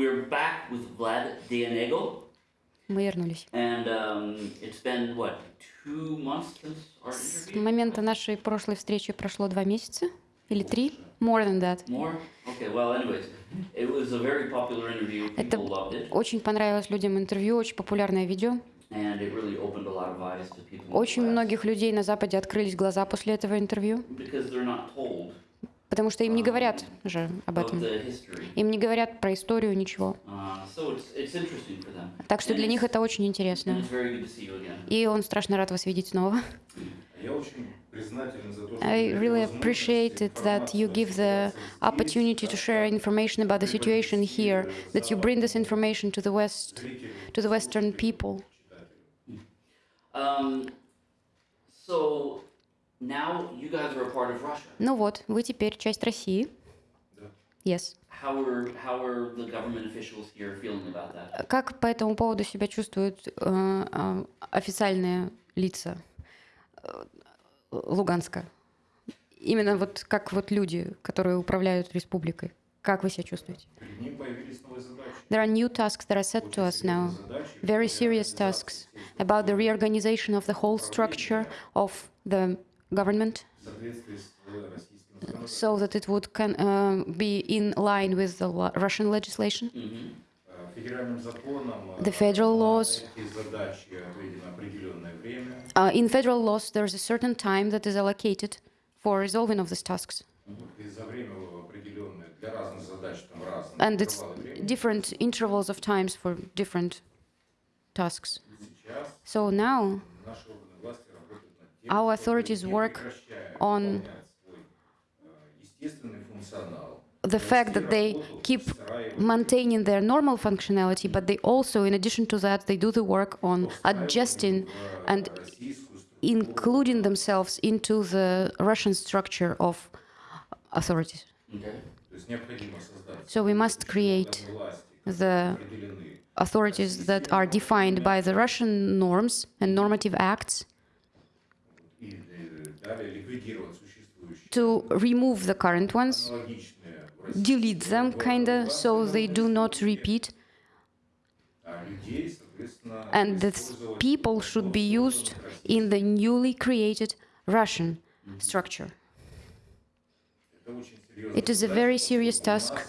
we're back with Vlad Dianego, Мы вернулись. and um, it's been what two months since our С момента нашей прошлой встречи прошло два месяца или три. More than that. More? Okay. Well, anyways, it was a very popular interview. Это People loved it, очень понравилось людям интервью, очень популярное видео. and it really opened a lot of eyes to people. Очень многих людей на Западе открылись глаза после этого интервью, because they're not told потому что им не говорят же об этом. Им не говорят про историю, ничего. Uh. Так что для них это очень интересно. И он страшно рад вас видеть снова. I really appreciate it that you give the opportunity to share information about the situation here, that you bring this information to the West, to the Western people. Um, so Ну вот, вы теперь часть России. Yes. How are how are the government officials here feeling about that? Как по этому поводу себя чувствуют э, э, официальные лица э, Луганска? Именно вот как вот люди, которые управляют республикой. Как вы себя чувствуете? There are new tasks that are set to us now. very serious tasks about the reorganization of the whole structure of the government so that it would can, uh, be in line with the Russian legislation. Mm-hmm. The federal laws. Uh, in federal laws, there is a certain time that is allocated for resolving of these tasks. And it's different intervals of times for different tasks. So now, our authorities work on the fact that they keep maintaining their normal functionality, but they also, in addition to that, they do the work on adjusting and including themselves into the Russian structure of authorities. So we must create the authorities that are defined by the Russian norms and normative acts to remove the current ones, delete them, kinda, so they do not repeat. And the people should be used in the newly created Russian structure. It is a very serious task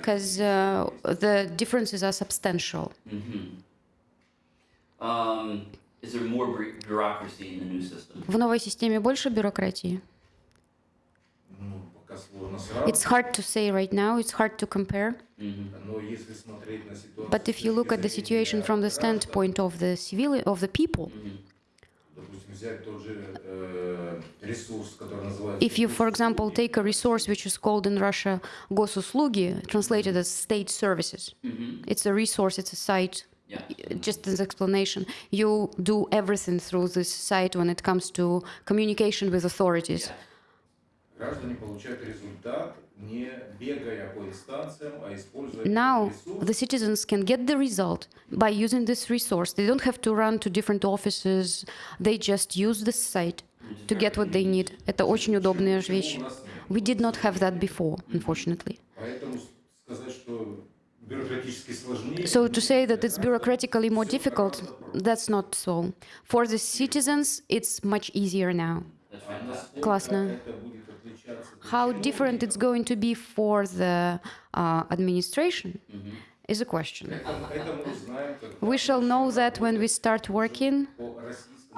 because uh, э, the differences are substantial. Mm -hmm. um, is there more bu- bureaucracy in the new system? В новой системе больше бюрократии. ну, пока сложно сравнивать, It's hard to say right now, it's hard to compare. hmm но если смотреть на ситуацию But if you look at the situation from the standpoint of the civil of the people, hmm допустим, взять тот же э, ресурс, который называется if you, for example, take a resource which is called in Russia госуслуги, translated as state services, hmm it's a resource, it's a site. Yeah. Just as explanation, you do everything through this site when it comes to communication with authorities. Yeah. граждане получают результат, не бегая по инстанциям, а используя Now, этот ресурс the citizens can get the result by using this resource. They don't have to run to different offices. They just use this site to get what they need. Это очень удобная чего вещь. у нас нет. We did not have that before, unfortunately. So to say that it's bureaucratically more difficult, that's not so. For the citizens, it's much easier now. Klasna. How different it's going to be for the uh, administration is a question. We shall know that when we start working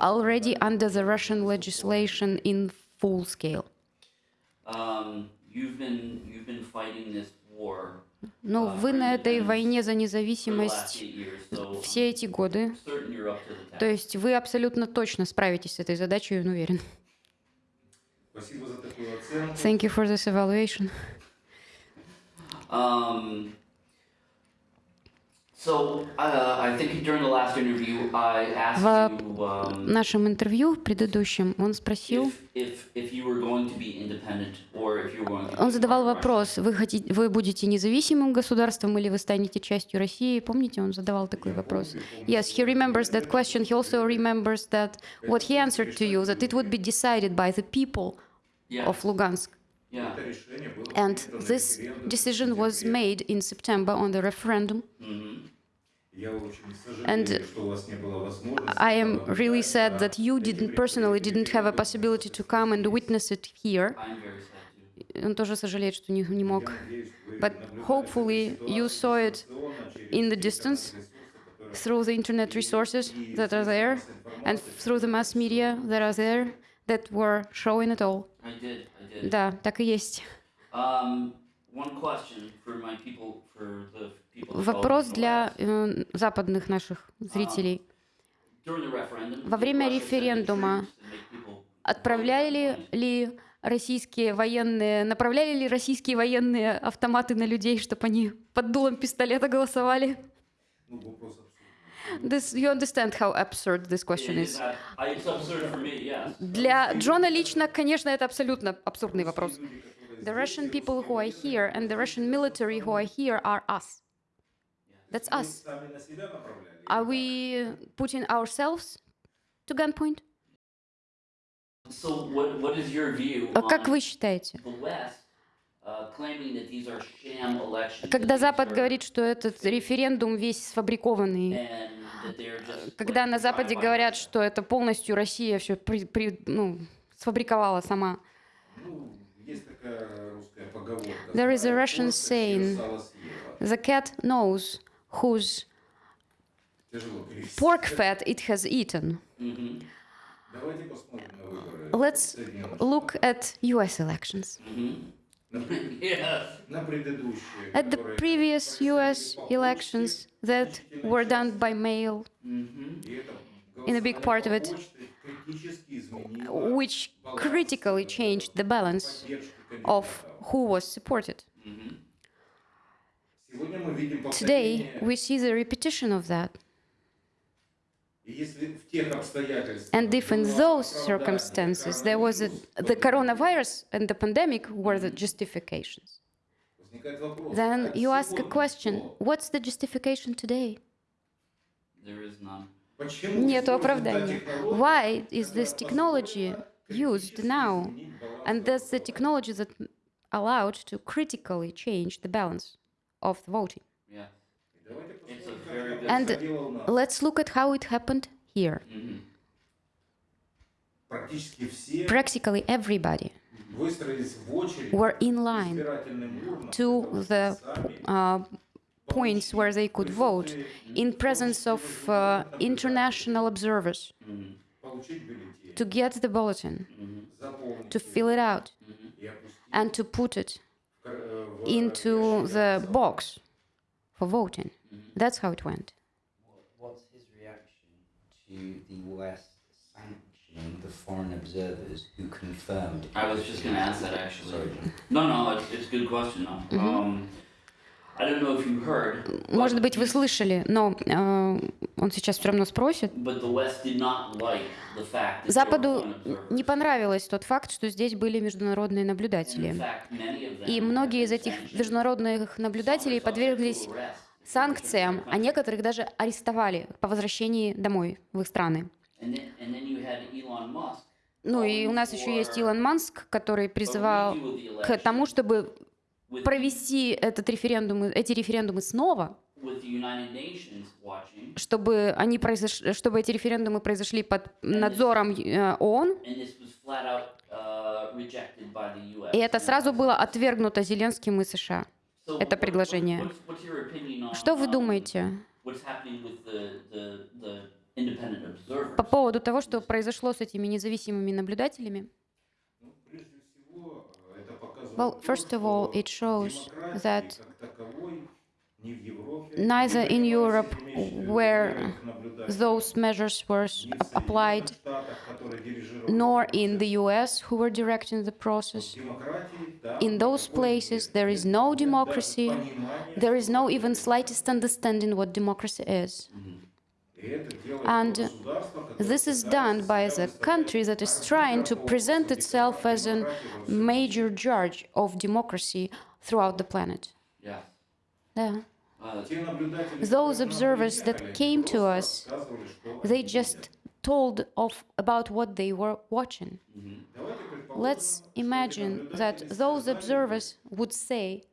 already under the Russian legislation in full scale. Um, you've been you've been fighting this war Ну, вы на этой войне за независимость все эти годы. To the То есть вы абсолютно точно справитесь с этой задачей, я уверен. Спасибо за такую оценку. Thank you for this evaluation. Um, so uh, I think during the last interview I asked В you um, В нашем интервью предыдущем он спросил, if, if if you were going to be independent or if you were going to. он be задавал part of Russia. вопрос, вы, хотите, вы будете независимым государством или вы станете частью России? Помните, он задавал такой вопрос? Yes, he remembers that question. He also remembers that what he answered to you, that it would be decided by the people of Lugansk, Yeah. Это решение было And принято на this референдуме в decision was сентябре. made in September on the referendum. Mm-hmm. Я очень And сожалею, что у вас не было возможности I am побывать really на sad that you этих didn't personally didn't have a референдумах. possibility to come and witness it here. I'm very sad too. Он тоже сожалеет, что не, не мог. Я надеюсь, вы But наблюдаете hopefully эту you ситуацию saw it дистанционно через in the те distance интернет-ресурсы, которые through the internet resources и that are средства there массовой and информации, through the mass media that are there that were showing it all. I did. Да, так и есть. Вопрос для э, западных наших зрителей. Во время референдума отправляли ли российские военные, направляли ли российские военные автоматы на людей, чтобы они под дулом пистолета голосовали? Ну, вопрос This, you understand how absurd this question is. Для Джона лично, конечно, это абсолютно абсурдный вопрос. The Russian people who are here and the Russian military who are here are us. That's us. Are we putting ourselves to gunpoint? So what, what is your view А Как вы считаете? uh? Когда Запад говорит, что этот референдум весь сфабрикованный, когда на Западе говорят, что это полностью Россия все при, при, ну, сфабриковала сама. There is a Russian saying, the cat knows whose pork fat it has eaten. Let's look at US elections. At the previous US elections that were done by mail, in a big part of it, which critically changed the balance of who was supported. Today, we see the repetition of that. And if in было those оправдание circumstances there was a, the coronavirus and the pandemic were the justifications, возникает вопрос, then а you ask a сегодня question что? what's the justification today? There is none. Почему Нету используется та оправдания. технология, Why is this которая technology позволила used критически now? изменить баланс And that's the голосования? technology that allowed to critically change the balance of the voting. And let's look at how it happened here. Practically everybody were in line to the uh, points where they could vote in presence of uh, international observers to get the bulletin, to fill it out, and to put it into the box for voting. That's how it went. What's his reaction to the West sanctioning the foreign observers who confirmed? I was just gonna ask that actually. Sorry. No, no, it's, it's a good question though. Um, Может быть, вы слышали, но э, он сейчас все равно спросит. Западу не понравилось тот факт, что здесь были международные наблюдатели. И многие из этих международных наблюдателей подверглись санкциям, а некоторых даже арестовали по возвращении домой в их страны. Ну и у нас еще есть Илон Маск, который призывал к тому, чтобы провести этот референдум, эти референдумы снова, чтобы, они произош... чтобы эти референдумы произошли под надзором э, ООН. И это сразу было отвергнуто Зеленским и США, это предложение. Что вы думаете по поводу того, что произошло с этими независимыми наблюдателями? Well, first of all, it shows that neither in Europe where those measures were applied, nor in the US who were directing the process. In those places there is no democracy, there is no even slightest understanding what democracy is. And this is done by the country that is trying to present itself as a major judge of democracy throughout the planet. Yeah. Those observers that came to us, they just told of about what they were watching. Mm-hmm. Let's imagine that those observers would say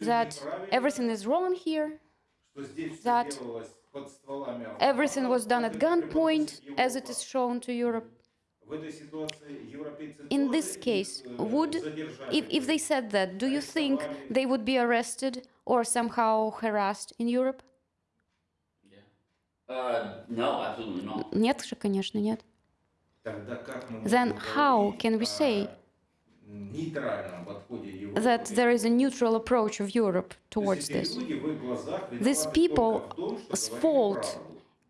that everything is wrong here, that everything was done at автоматов, gunpoint, преподносится as it Европа. is shown to Europe. В этой ситуации европейцы In тоже this case, их, э, would, задержали if, if they said that, do you think they would be arrested or somehow harassed in Europe? Yeah. Uh, no, absolutely not. Нет же, конечно, нет. Тогда как мы Then можем how говорить can we о say нейтральном подходе Европы that there is a neutral approach of Europe towards this. This people's fault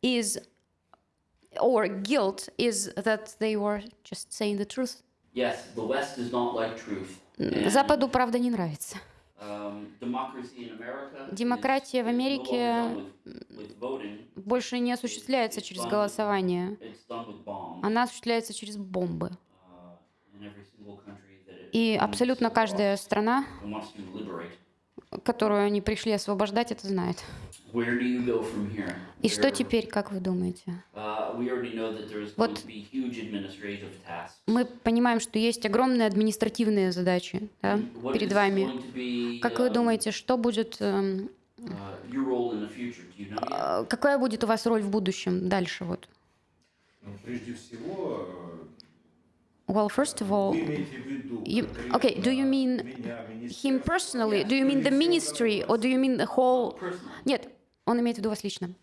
is, or guilt is that they were just saying the truth. Yes, the West does not like truth. Западу правда не нравится. Демократия в Америке больше не осуществляется через голосование. Она осуществляется через бомбы и абсолютно каждая страна, которую они пришли освобождать, это знает. И что теперь, как вы думаете? Вот мы понимаем, что есть огромные административные задачи да, перед вами. Как вы думаете, что будет... Эм, э, какая будет у вас роль в будущем дальше? Вот? Ну, прежде всего, э, Well, first of э, all, вы имеете в виду you- okay, do you mean меня, him министерство, personally? Do you mean the ministry or do you mean the whole? Personally. Нет, он имеет в виду вас лично.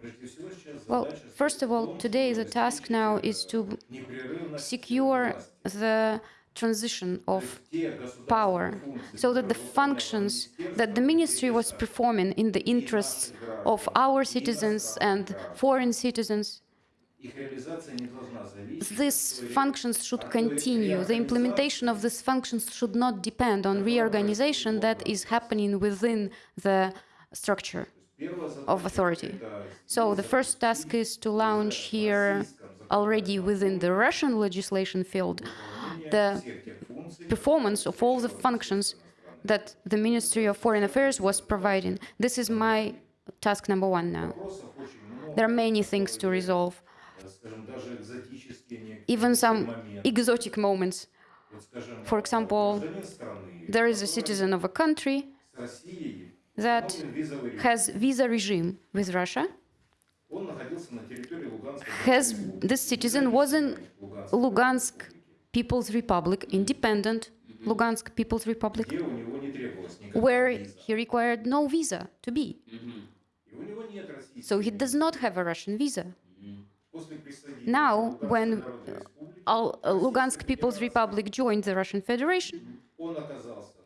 Прежде всего, сейчас Well, задача first of all, в том, today the чтобы task now is to обеспечить, э, непрерывность secure власти. the transition То of есть те государственные power функции, so that the которые выполняет functions that the министерство, ministry was интереса performing in the interests of our citizens and foreign citizens these functions should continue. The implementation of these functions should not depend on reorganization that is happening within the structure of authority. So the first task is to launch here, already within the Russian legislation field, the performance of all the functions that the Ministry of Foreign Affairs was providing. This is my task number one now. There are many things to resolve even some exotic moments. For example, there is a citizen of a country that has visa regime with Russia. Has this citizen was in Lugansk People's Republic, independent Lugansk People's Republic, where he required no visa to be. So he does not have a Russian visa. Now, when uh, uh, Lugansk People's Republic joined the Russian Federation,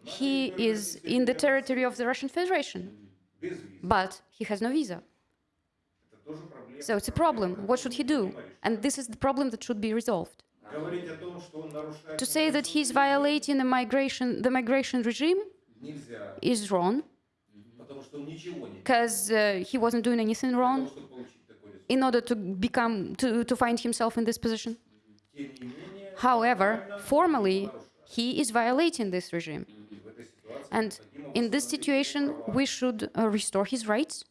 he is in the territory of the Russian Federation, but he has no visa. So it's a problem. What should he do? And this is the problem that should be resolved. To say that he's violating the migration, the migration regime is wrong, because uh, he wasn't doing anything wrong, in order to become to, to find himself in this position. However, formally, he is violating this regime. And in this situation, we should uh, restore his rights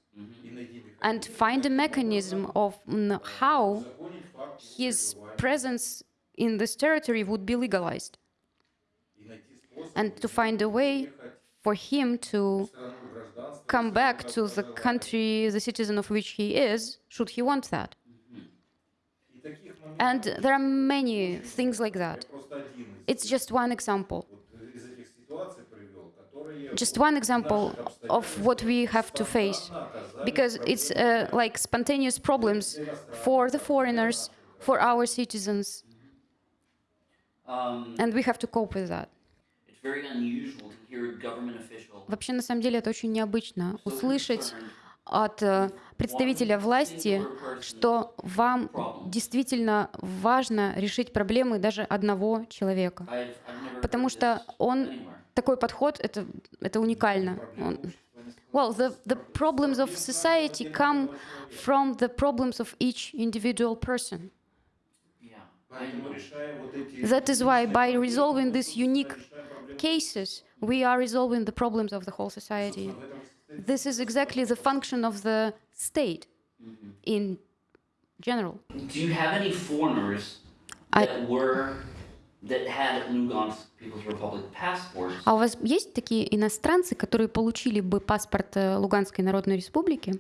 and find a mechanism of mm, how his presence in this territory would be legalized and to find a way for him to come back to the country, the citizen of which he is, should he want that. And there are many things like that. It's just one example. Just one example of what we have to face, because it's uh, like spontaneous problems for the foreigners, for our citizens, and we have to cope with that. Вообще, на самом деле, это очень необычно услышать от э, представителя власти, что вам действительно важно решить проблемы даже одного человека. Потому что он такой подход это это уникально. Он- well, the the problems of society come from the problems of each individual person. That is why by resolving мы unique cases, we are resolving the problems of the whole society. This is exactly the function of the state in general. Do you have any foreigners I- that were that had Lugansk People's Republic passports, А у вас есть такие иностранцы, которые получили бы паспорт э, Луганской Народной Республики?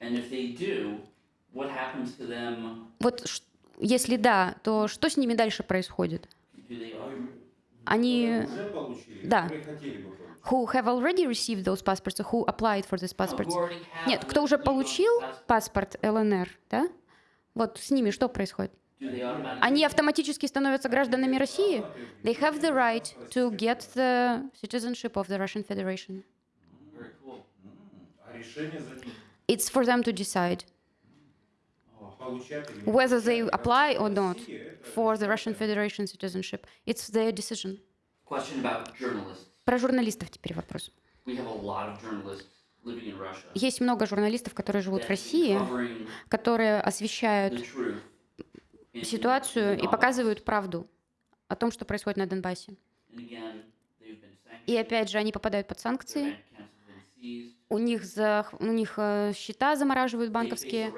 and if they do, what happens to them? Вот если да, то что с ними дальше происходит? Они получили, Да. которые хотели бы получить. who have already received those passports, or who applied for these who passports? already have Нет, кто уже Lugansk получил passports, паспорт ЛНР, да? Вот с ними что происходит? do they automatically Они автоматически становятся гражданами России? They have the right to get the citizenship of the Russian Federation. Very cool. А решение за ним. It's for them to decide Получать или не whether they получать. apply or not Россия это for the Russian Federation citizenship. It's their decision. Про журналистов теперь вопрос. Есть много журналистов, которые живут в России, которые освещают ситуацию и показывают правду о том, что происходит на Донбассе. И опять же, они попадают под санкции, у них, за, у них э, счета замораживают банковские.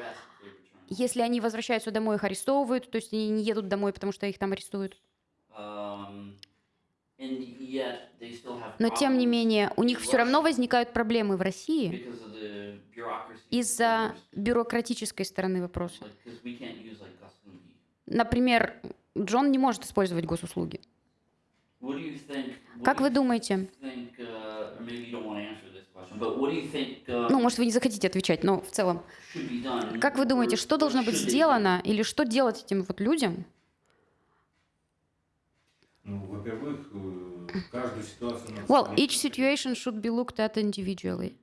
Если они возвращаются домой, их арестовывают, то есть они не едут домой, потому что их там арестуют. Но тем не менее, у них все равно возникают проблемы в России из-за бюрократической стороны вопроса. Например, Джон не может использовать госуслуги. Как вы думаете? Ну, может, вы не захотите отвечать, но в целом. Как вы думаете, что должно быть сделано или что делать этим вот людям, Well, смотреть each situation should be looked at individually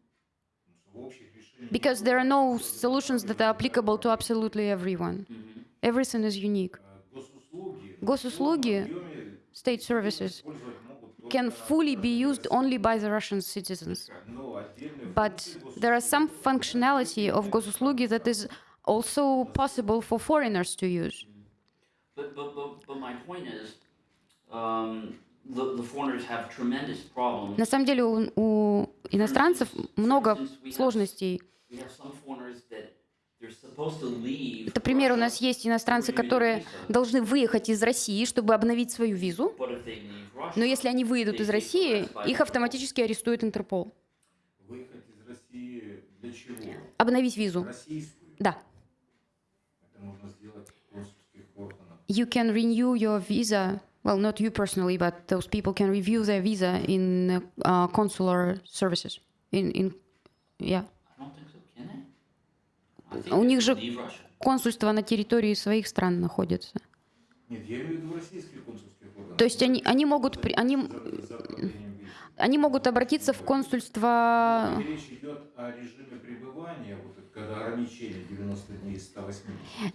в общих решениях. because there are no solutions that are applicable to absolutely everyone. Mhm. Everything is unique. А Госуслуги, Госуслуги, в полном объеме state services использовать могут только can fully be used only by the Russian citizens. но отдельные But функции there are some functionality of госуслуги that is also possible for foreigners to use. But, but, but, but my point is, На самом деле у, у иностранцев много сложностей. Leave. Например, у нас есть иностранцы, которые должны выехать из России, чтобы обновить свою визу. Но если они выйдут из России, их автоматически арестует Интерпол. Выехать из России для чего? Обновить визу. Российскую. Да. Это можно сделать в консульских органах. You can renew your visa. Well, not you personally, but those people can review their visa in uh, consular services. In, in, yeah. I don't think so, can they? I think У них же консульство на территории своих стран находится. Нет, я имею в виду российских консульских органов. То есть они, они, могут, они, они могут обратиться в консульство... Речь идет о режиме пребывания, вот когда ограничение 90 дней из 180.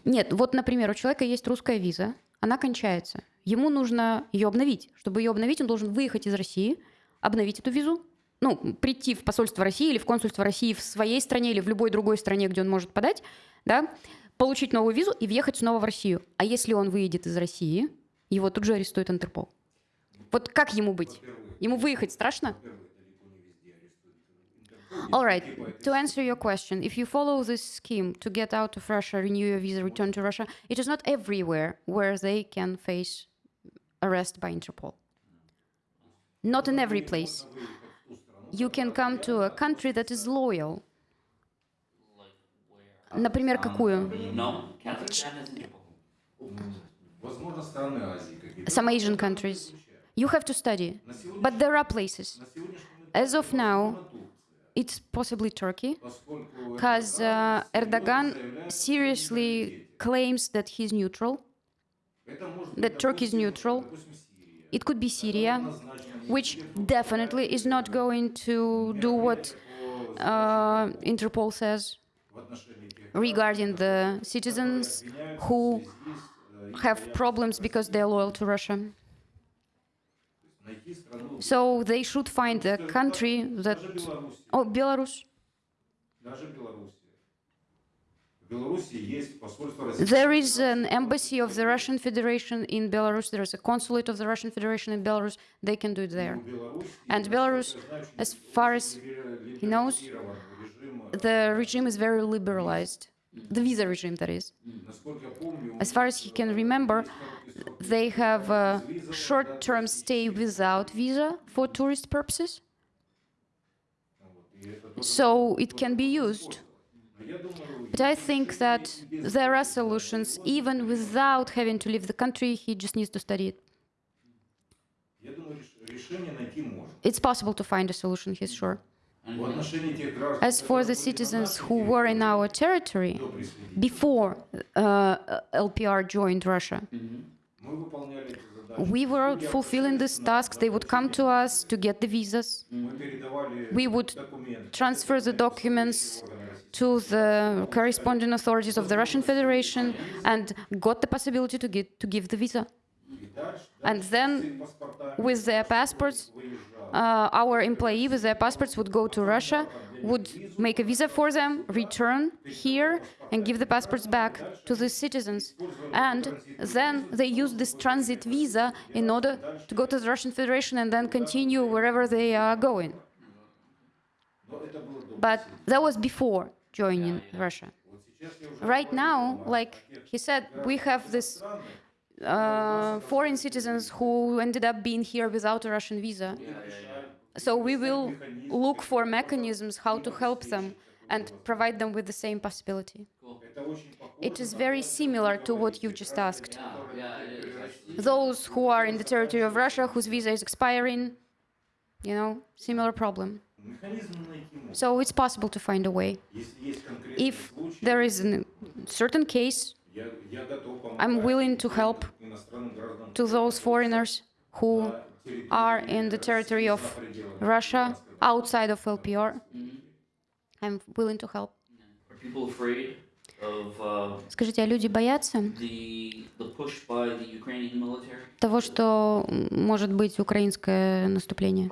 Нет, вот, например, у человека есть русская виза, она кончается. Ему нужно ее обновить. Чтобы ее обновить, он должен выехать из России, обновить эту визу, ну, прийти в посольство России или в консульство России в своей стране или в любой другой стране, где он может подать, да, получить новую визу и въехать снова в Россию. А если он выедет из России, его тут же арестует Интерпол. Вот как ему быть? Ему выехать страшно? All right. типа To answer your question, if you follow this scheme to get out of Russia, renew your visa, return to Russia, it is not everywhere where they can face arrest by Interpol. Not in every place. You can come to a country that is loyal. Например, какую? No, Kazakhstan has Interpol. Возможно, страны Азии какие-то. Some Asian countries. You have to study. На сегодня- But there are places. на сегодняшний момент As of now, возможно, Турция, it's possibly Turkey, поскольку because uh, Эрдоган Erdogan серьезно заявляет о seriously нейтралитете. claims that he's neutral. that Turkey is neutral. It could be Syria, which definitely is not going to do what uh, Interpol says regarding the citizens who have problems because they're loyal to Russia. So they should find a country that... Oh, Belarus. There is an embassy of the Russian Federation in Belarus. There is a consulate of the Russian Federation in Belarus. They can do it there. And Belarus, as far as he knows, the regime is very liberalized. The visa regime, that is. As far as he can remember, they have a short-term stay without visa for tourist purposes. So it can be used but I think that there are solutions, even without having to leave the country, he just needs to study it. It's possible to find a solution, he's sure. As for the citizens who were in our territory before uh, LPR joined Russia, mm -hmm. We were fulfilling these tasks. They would come to us to get the visas. We would transfer the documents to the corresponding authorities of the Russian Federation and got the possibility to, get, to give the visa. And then with their passports, uh, our employee with their passports would go to Russia would make a visa for them, return here and give the passports back to the citizens. And then they use this transit visa in order to go to the Russian Federation and then continue wherever they are going. But that was before joining Russia. Right now, like he said, we have this uh, foreign citizens who ended up being here without a Russian visa. Yeah, yeah, yeah. So we will look for mechanisms how to help them and provide them with the same possibility. It is very similar to what you just asked. Those who are in the territory of Russia, whose visa is expiring, you know, similar problem. So it's possible to find a way. If there is a certain case, I'm willing to help to those foreigners who are in the territory of Russia, outside of LPR. I'm willing to help. Are people afraid Скажите, а люди боятся того, что может быть украинское наступление?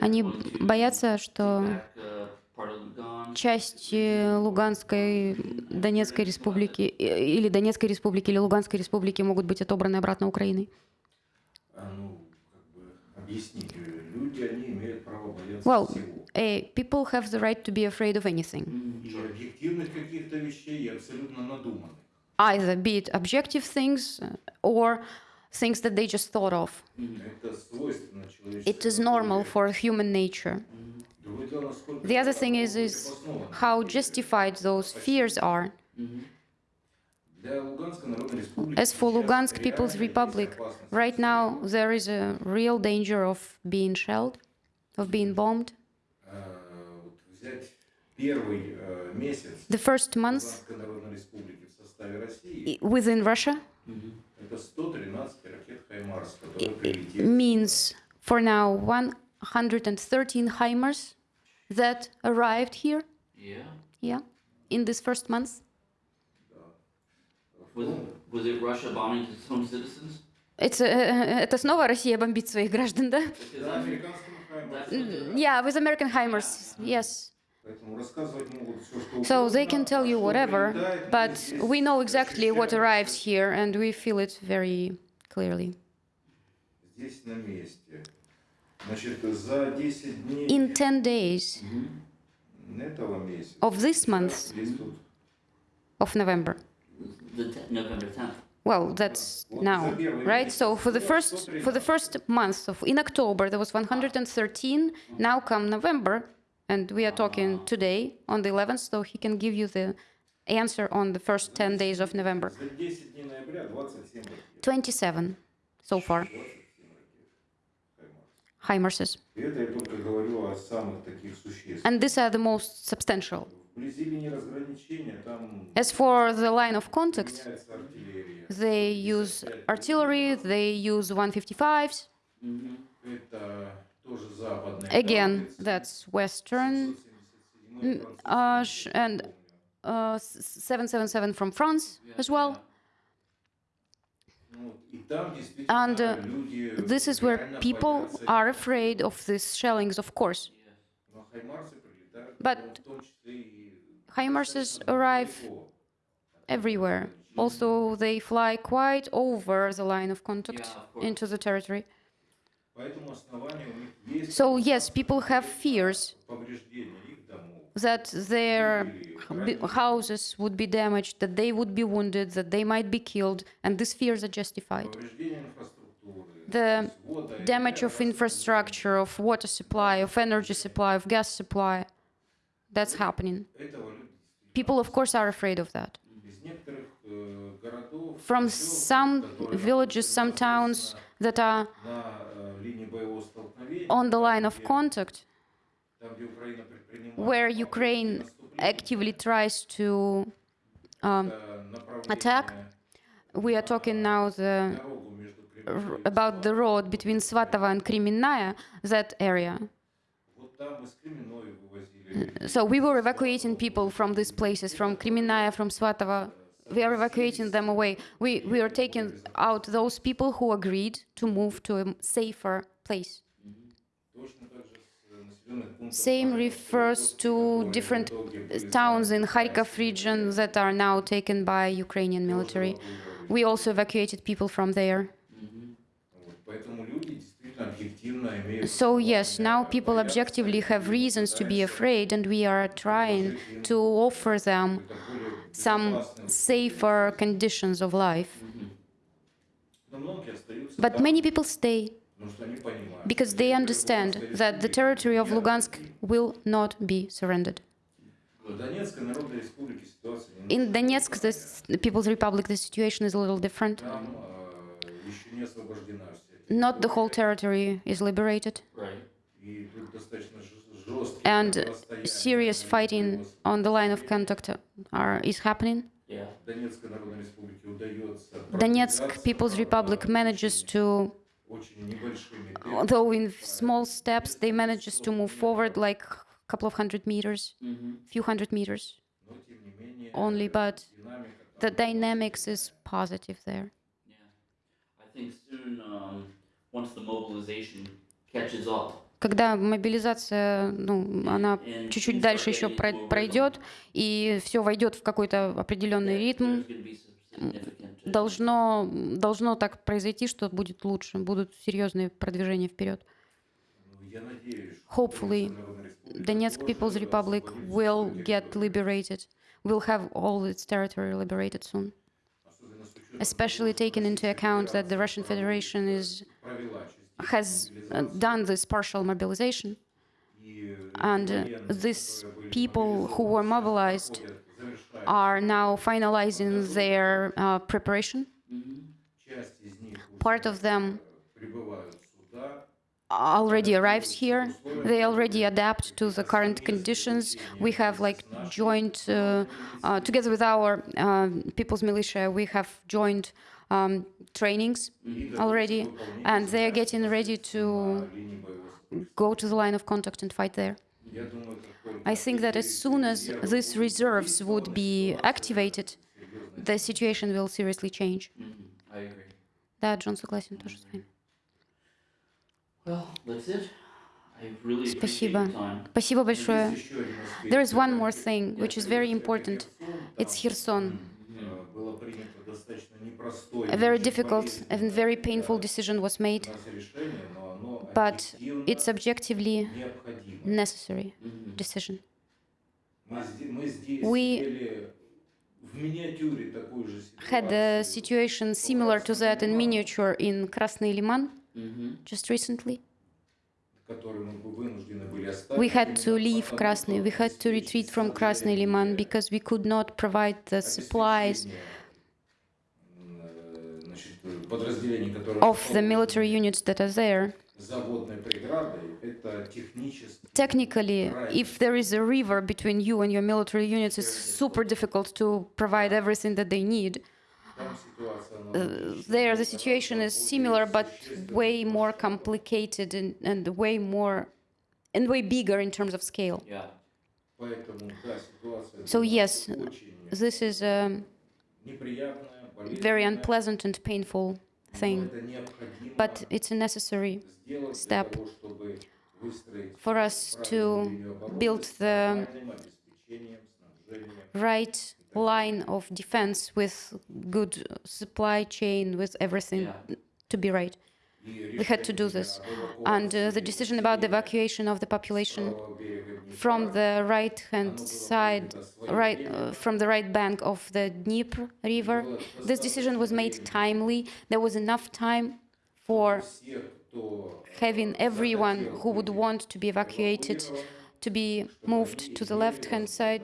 Они боятся, что часть э, Луганской, Донецкой республики э, или Донецкой республики или Луганской республики могут быть отобраны обратно Украиной? Well, uh, people have the right to be afraid of anything. Either be it objective things э, or things that they just thought of. It is normal for human nature. The other thing is, is how justified those fears are. As for Lugansk People's Republic, right now there is a real danger of being shelled, of being bombed. The first month within Russia means for now 113 HIMARS that arrived here. Yeah. Yeah. In this first month. Was, was it Russia bombing its own citizens? It's, uh, uh, это снова Россия бомбит своих граждан, да? Yeah, with American HIMARS, yes. So they can tell you whatever, but we know exactly what arrives here, and we feel it very clearly. In 10 days of this month, of November, the November 10th. Well, that's now, right? So for the first for the first month of in October there was 113. Now come November, and we are talking today on the 11th. So he can give you the answer on the first 10 days of November. 27 so far. HIMARSes. And these are the most substantial as for the line of contact, they use artillery, they use 155s. Again, that's Western. Uh, and uh, 777 from France as well. And uh, this is where people are afraid of these shellings, of course. But HIMARSs arrive everywhere. Also, they fly quite over the line of contact into the territory. So, yes, people have fears that their houses would be damaged, that they would be wounded, that they might be killed, and these fears are justified. The damage of infrastructure, of water supply, of energy supply, of gas supply, that's happening. People, of course, are afraid of that. From some villages, some towns that are on the line of contact, where Ukraine actively tries to um, attack. We are talking now the, about the road between Svatovo and Kremennaya, that area. So we were evacuating people from these places, from Kremennaya, from Svatovo. We are evacuating them away. We, we are taking out those people who agreed to move to a safer place. Same refers to different uh, towns in Kharkov region that are now taken by Ukrainian military. We also evacuated people from there. Mm-hmm. So yes, now people objectively have reasons to be afraid, and we are trying to offer them some safer conditions of life. But many people stay because they understand that the territory of Lugansk will not be surrendered. In Donetsk, the People's Republic, the situation is a little different not the whole territory is liberated. And serious fighting on the line of contact are, is happening. Donetsk People's Republic manages to, though in small steps, they manages to move forward like a couple of hundred meters, mm-hmm. few hundred meters only, but the dynamics is positive there. Когда мобилизация, ну, она чуть-чуть дальше еще пройдет, и все войдет в какой-то определенный ритм, должно, должно так произойти, что будет лучше, будут серьезные продвижения вперед. Hopefully, Donetsk People's Republic will get liberated, will have all its territory liberated soon. especially taking into account that the Russian Federation is, has uh, done this partial mobilization. And uh, these people who were mobilized are now finalizing their uh, preparation. Part of them already arrives here. They already adapt to the current conditions. We have like joined uh, uh, together with our uh, people's militia. We have joined um, trainings и готовятся already, к выполнению and they are задач getting ready to на линии боевого строя. go to the line of contact and fight there. Я думаю, как только I think that as soon as these reserves would be activated, the situation will seriously change. Mhm. I agree. Да, Джон согласен тоже с вами. Спасибо. Спасибо большое. There is one more thing, which is very important. It's Kherson. A very difficult and very painful decision was made, but it's objectively necessary decision. We had a situation similar to that in miniature in Krasny Liman mm-hmm. just recently. We had to leave Krasny, we had to retreat from Krasny Liman because we could not provide the supplies of the military units that are there. Technically, if there is a river between you and your military units, it's super difficult to provide everything that they need. Uh, there the situation is similar but way more complicated and, and way more and way bigger in terms of scale. So yes, this is a very unpleasant and painful thing, but it's a necessary step for us to build the right line of defense with good supply chain, with everything to be right. We had to do this. And uh, the decision about the evacuation of the population from the right-hand side, right uh, from the right bank of the Dnieper River, this decision was made timely. There was enough time for having everyone who would want to be evacuated to be moved to the left-hand side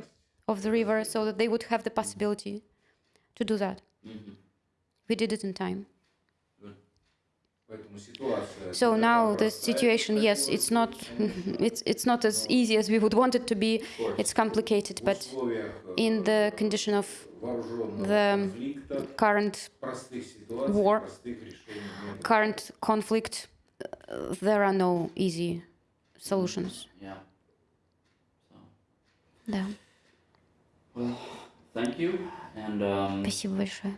of the river so that they would have the possibility to do that. Mm-hmm. We did it in time. So now the situation, yes, it's not, it's it's not as easy as we would want it to be. It's complicated, but in the condition of the current war, current conflict, э, there are no easy solutions. Yeah. Yeah. Спасибо большое.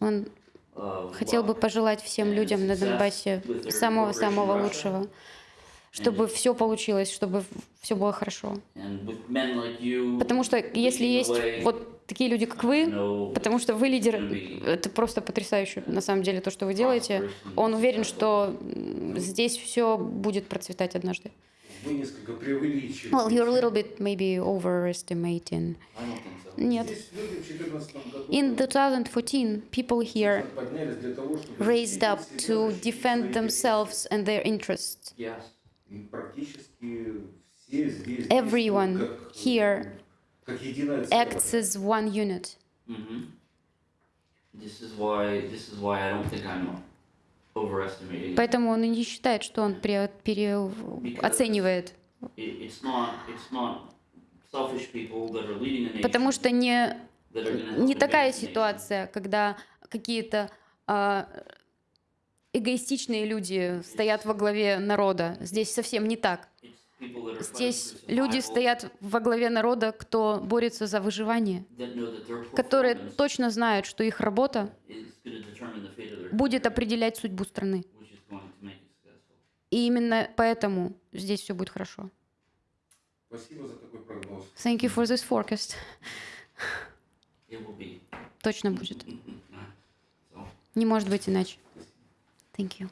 Он Uh, хотел бы пожелать всем людям на Донбассе самого-самого лучшего, чтобы все получилось, чтобы все было хорошо. Потому что если есть вот такие люди, как вы, потому что вы лидер, это просто потрясающе, на самом деле, то, что вы делаете. Он уверен, что здесь все будет процветать однажды. Вы несколько преувеличиваете. Well, you're a little bit maybe overestimating. I don't think so. Нет. Здесь люди в 2014 году In 2014, people here поднялись для того, чтобы raised up защитить to себя, защитить defend свои themselves and their interests. Yes. интересы. И практически все здесь Everyone действуют как, here как единое Acts целое. as one unit. Mm-hmm. This is why this is why I don't think I'm overestimating. Поэтому он и не считает, что он переоценивает. Потому что не, не такая ситуация, когда какие-то а, эгоистичные люди стоят во главе народа. Здесь совсем не так. Здесь люди стоят во главе народа, кто борется за выживание, которые точно знают, что их работа будет определять судьбу страны. И именно поэтому здесь все будет хорошо. Спасибо за такой прогноз. Thank you for this forecast. Точно будет. Не может быть иначе. Thank you.